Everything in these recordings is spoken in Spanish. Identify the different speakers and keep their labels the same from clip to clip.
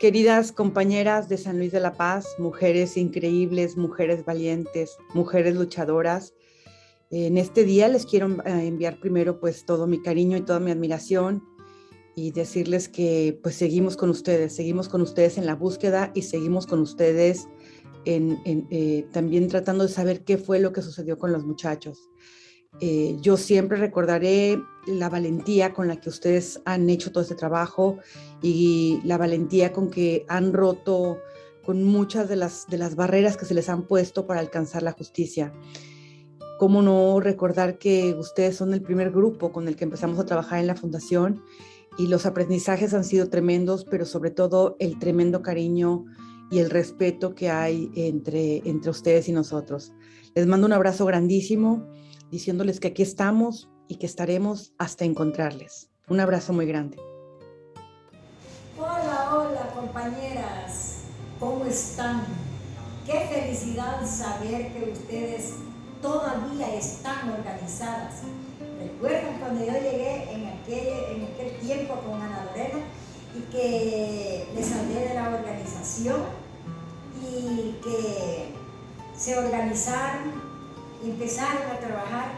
Speaker 1: Queridas compañeras de San Luis de la Paz, mujeres increíbles, mujeres valientes, mujeres luchadoras, en este día les quiero eh, enviar primero pues todo mi cariño y toda mi admiración y decirles que pues seguimos con ustedes, seguimos con ustedes en la búsqueda y seguimos con ustedes en, eh, también tratando de saber qué fue lo que sucedió con los muchachos. Eh, yo siempre recordaré la valentía con la que ustedes han hecho todo este trabajo y la valentía con que han roto con muchas de las, de las barreras que se les han puesto para alcanzar la justicia. ¿Cómo no recordar que ustedes son el primer grupo con el que empezamos a trabajar en la fundación y los aprendizajes han sido tremendos, pero sobre todo el tremendo cariño y el respeto que hay entre, entre ustedes y nosotros. Les mando un abrazo grandísimo diciéndoles que aquí estamos y que estaremos hasta encontrarles. Un abrazo muy grande.
Speaker 2: Hola, hola compañeras, ¿cómo están? Qué felicidad saber que ustedes todavía están organizadas. ¿Recuerdan cuando yo llegué en aquel, en aquel tiempo con Ana Lorena y que les hablé de la organización y que se organizaron empezaron a trabajar.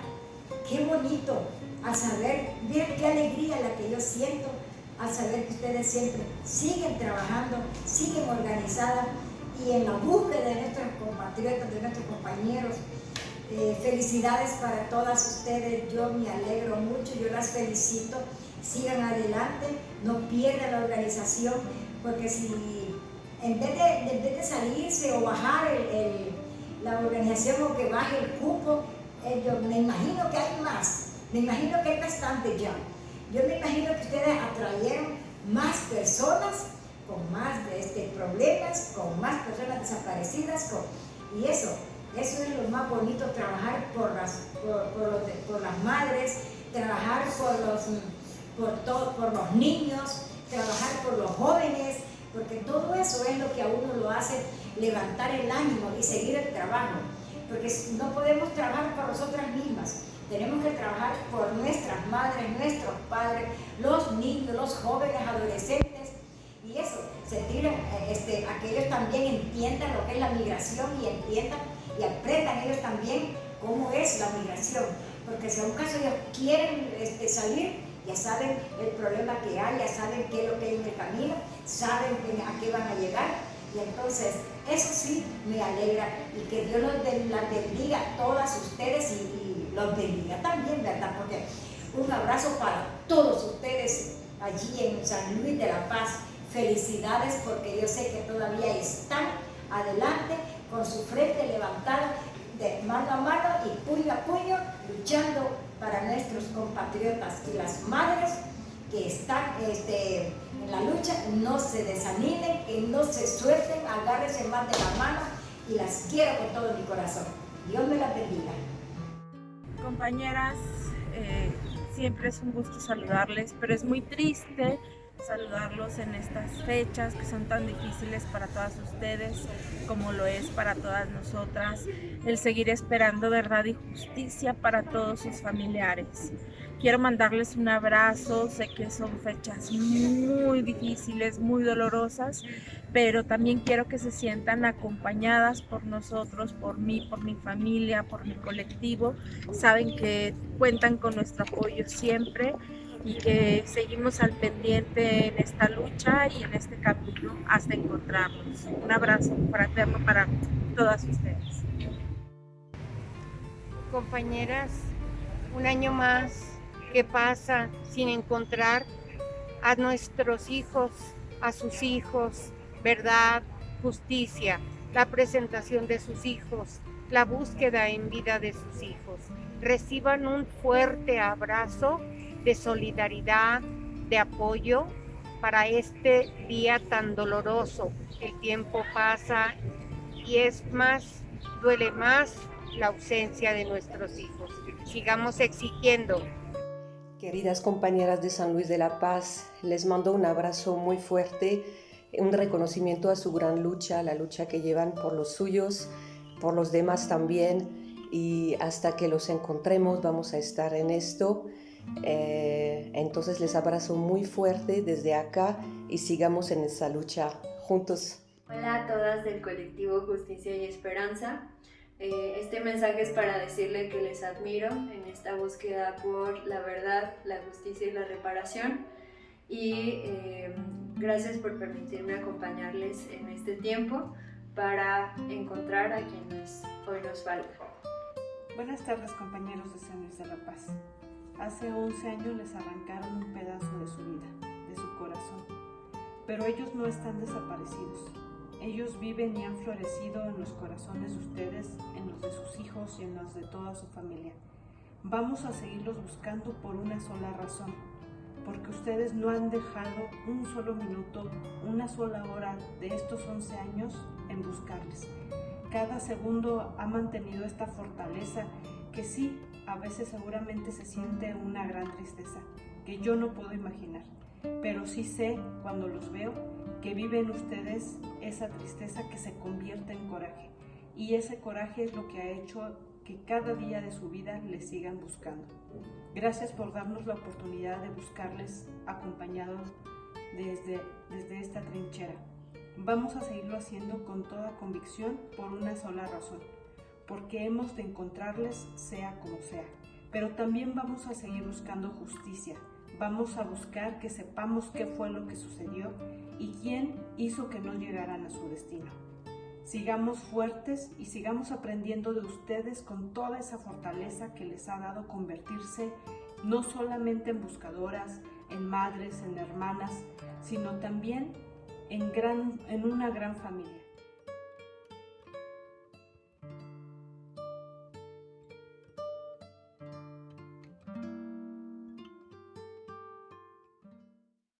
Speaker 2: Qué bonito al saber, ver qué alegría la que yo siento al saber que ustedes siempre siguen trabajando, siguen organizadas y en la búsqueda de nuestros compatriotas, de nuestros compañeros. Eh, felicidades para todas ustedes, yo me alegro mucho, yo las felicito, sigan adelante, no pierdan la organización, porque si en vez de, de salirse o bajar el la organización o que baje el cupo, eh, yo me imagino que hay más, me imagino que hay bastante ya. Yo me imagino que ustedes atrayeron más personas con más de este, problemas, con más personas desaparecidas, y eso, eso es lo más bonito, trabajar por las, por, las madres, trabajar por los, por, por los niños, trabajar por los jóvenes, porque todo eso es lo que a uno lo hace levantar el ánimo y seguir el trabajo, porque no podemos trabajar por nosotras mismas, tenemos que trabajar por nuestras madres, nuestros padres, los niños, los jóvenes, adolescentes, y eso, sentir eh, este, a que ellos también entiendan lo que es la migración y entiendan y aprendan ellos también cómo es la migración, porque si a un caso ellos quieren este, salir, ya saben el problema que hay, ya saben qué es lo que hay el camino, saben a qué van a llegar, y entonces eso sí me alegra y que Dios los bendiga a todas ustedes y, los bendiga también, ¿verdad? Porque un abrazo para todos ustedes allí en San Luis de la Paz. Felicidades porque yo sé que todavía están adelante con su frente levantada de mano a mano y puño a puño luchando para nuestros compatriotas y las madres que están este, en la lucha, no se desanimen, que no se suelten, agárrense más de la mano y las quiero con todo mi corazón. Dios me las bendiga.
Speaker 3: Compañeras, eh, siempre es un gusto saludarles, pero es muy triste saludarlos en estas fechas que son tan difíciles para todas ustedes como lo es para todas nosotras, el seguir esperando verdad y justicia para todos sus familiares. Quiero mandarles un abrazo, sé que son fechas muy difíciles, muy dolorosas, pero también quiero que se sientan acompañadas por nosotros, por mí, por mi familia, por mi colectivo. Saben que cuentan con nuestro apoyo siempre y que seguimos al pendiente en esta lucha y en este camino hasta encontrarnos. Un abrazo fraterno para todas ustedes.
Speaker 4: Compañeras, un año más ¿Qué pasa sin encontrar a nuestros hijos, a sus hijos, verdad, justicia, la presentación de sus hijos, la búsqueda en vida de sus hijos. Reciban un fuerte abrazo de solidaridad, de apoyo para este día tan doloroso. El tiempo pasa y es más, duele más la ausencia de nuestros hijos. Sigamos exigiendo
Speaker 5: Queridas compañeras de San Luis de la Paz, les mando un abrazo muy fuerte, un reconocimiento a su gran lucha, la lucha que llevan por los suyos, por los demás también, y hasta que los encontremos vamos a estar en esto. Eh, entonces les abrazo muy fuerte desde acá y sigamos en esa lucha juntos.
Speaker 6: Hola a todas del colectivo Justicia y Esperanza. Eh, este mensaje es para decirle que les admiro en esta búsqueda por la verdad, la justicia y la reparación. Y eh, gracias por permitirme acompañarles en este tiempo para encontrar a quienes hoy nos faltan.
Speaker 7: Buenas tardes compañeros de Luis de la Paz. Hace 11 años les arrancaron un pedazo de su vida, de su corazón. Pero ellos no están desaparecidos. Ellos viven y han florecido en los corazones de ustedes, en los de sus hijos y en los de toda su familia. Vamos a seguirlos buscando por una sola razón, porque ustedes no han dejado un solo minuto, una sola hora de estos 11 años en buscarles. Cada segundo ha mantenido esta fortaleza que sí, a veces seguramente se siente una gran tristeza, que yo no puedo imaginar, pero sí sé cuando los veo que viven ustedes esa tristeza que se convierte en coraje. Y ese coraje es lo que ha hecho que cada día de su vida les sigan buscando. Gracias por darnos la oportunidad de buscarles acompañados desde, desde esta trinchera. Vamos a seguirlo haciendo con toda convicción por una sola razón, porque hemos de encontrarles sea como sea. Pero también vamos a seguir buscando justicia. Vamos a buscar que sepamos qué fue lo que sucedió y quién hizo que no llegaran a su destino. Sigamos fuertes y sigamos aprendiendo de ustedes con toda esa fortaleza que les ha dado convertirse no solamente en buscadoras, en madres, en hermanas, sino también en, en una gran familia.